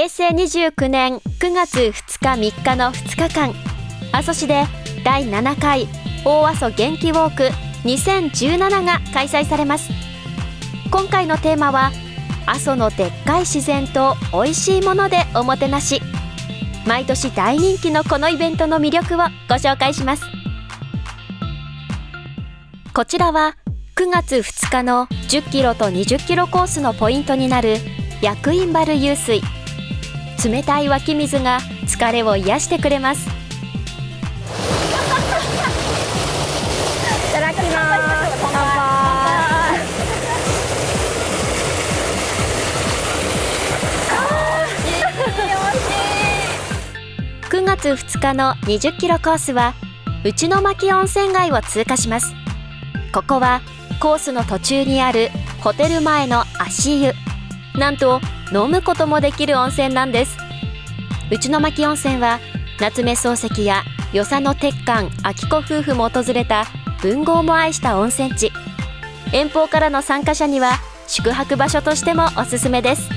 平成29年9月2日3日の2日間。阿蘇市で第7回大阿蘇元気ウォーク2017が開催されます。今回のテーマは阿蘇のでっかい自然と美味しいものでおもてなし。毎年大人気のこのイベントの魅力をご紹介します。こちらは9月2日の10キロと20キロコースのポイントになる薬院原湧水。冷たい湧き水が疲れを癒してくれます。いただきます。乾杯。9月2日の20キロコースは内の巻温泉街を通過します。ここはコースの途中にあるホテル前の足湯。なんと飲むこともできる温泉なんです。内の巻温泉は夏目漱石や与謝野鉄幹秋子夫婦も訪れた文豪も愛した温泉地。遠方からの参加者には宿泊場所としてもおすすめです。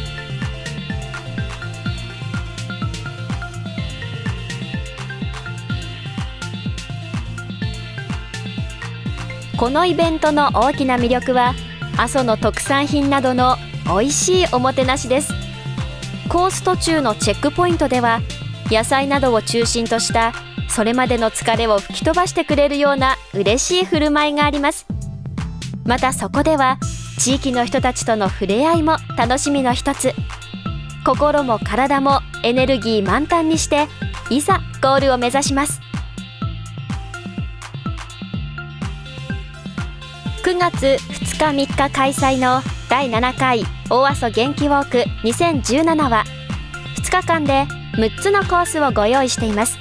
このイベントの大きな魅力は阿蘇の特産品などの美味しいおもてなしです。コース途中のチェックポイントでは野菜などを中心としたそれまでの疲れを吹き飛ばしてくれるような嬉しい振る舞いがあります。またそこでは地域の人たちとの触れ合いも楽しみの一つ。心も体もエネルギー満タンにしていざゴールを目指します。9月2日3日開催の第7回大阿蘇元気ウォーク2017は2日間で6つのコースをご用意しています。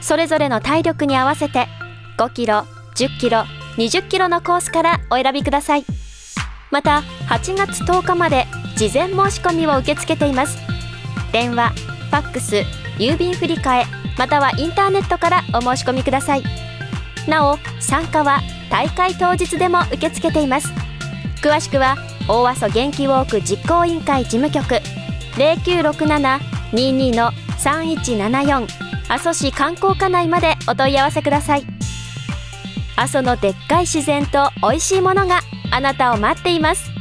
それぞれの体力に合わせて5キロ10キロ20キロのコースからお選びください。また8月10日まで事前申し込みを受け付けています。電話ファックス郵便振替またはインターネットからお申し込みください。なお参加は大会当日でも受け付けています。詳しくは大阿蘇元気ウォーク実行委員会事務局0967-22の3174阿蘇市観光課内までお問い合わせください。阿蘇のでっかい自然と美味しいものがあなたを待っています。